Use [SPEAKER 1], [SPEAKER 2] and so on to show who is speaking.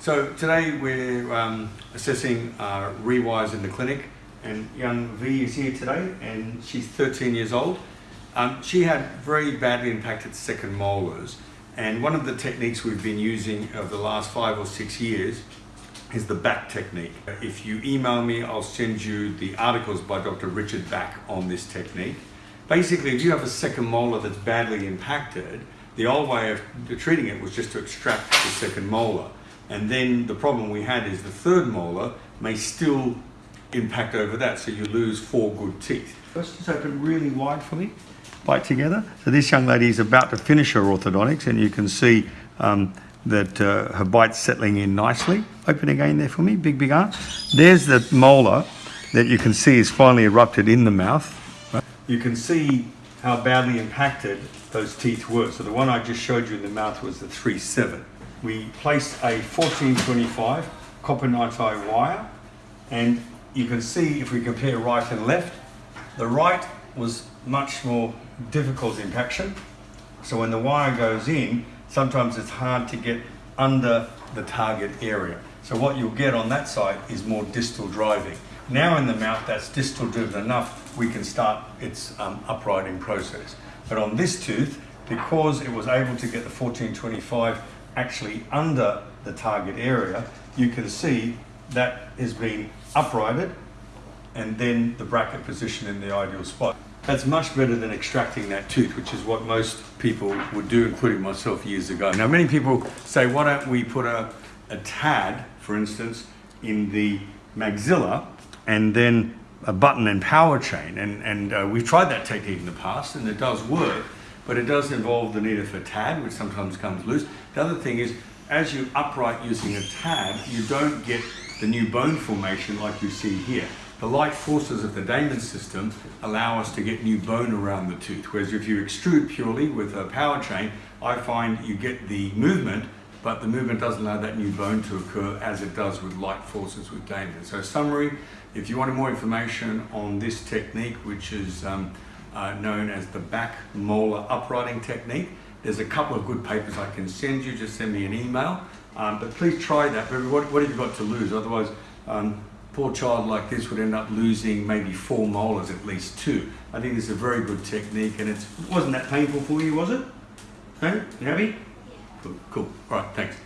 [SPEAKER 1] So today we're um, assessing uh, rewires in the clinic and young V is here today and she's 13 years old. Um, she had very badly impacted second molars and one of the techniques we've been using over the last five or six years is the back technique. If you email me, I'll send you the articles by Dr. Richard Back on this technique. Basically, if you have a second molar that's badly impacted, the old way of treating it was just to extract the second molar. And then the problem we had is the third molar may still impact over that, so you lose four good teeth. Let's just open really wide for me. Bite together. So this young lady is about to finish her orthodontics, and you can see um, that uh, her bite's settling in nicely. Open again there for me, big, big arm. There's the molar that you can see is finally erupted in the mouth. You can see how badly impacted those teeth were. So the one I just showed you in the mouth was the 3-7 we placed a 1425 copper NiTi wire and you can see if we compare right and left, the right was much more difficult impaction. So when the wire goes in, sometimes it's hard to get under the target area. So what you'll get on that side is more distal driving. Now in the mouth, that's distal driven enough, we can start its um, uprighting process. But on this tooth, because it was able to get the 1425 actually under the target area, you can see that has been uprighted and then the bracket position in the ideal spot. That's much better than extracting that tooth, which is what most people would do, including myself years ago. Now, many people say, why don't we put a, a TAD, for instance, in the maxilla and then a button and power chain. And, and uh, we've tried that technique in the past and it does work but it does involve the need of a TAD, which sometimes comes loose. The other thing is, as you upright using a TAD, you don't get the new bone formation like you see here. The light forces of the Damon system allow us to get new bone around the tooth, whereas if you extrude purely with a power chain, I find you get the movement, but the movement doesn't allow that new bone to occur as it does with light forces with Damon. So summary, if you wanted more information on this technique, which is um, uh, known as the back molar uprighting technique. There's a couple of good papers I can send you, just send me an email. Um, but please try that, what, what have you got to lose? Otherwise, um, poor child like this would end up losing maybe four molars, at least two. I think it's a very good technique and it wasn't that painful for you, was it? Hey, you happy? Yeah. Cool, cool. All right, thanks.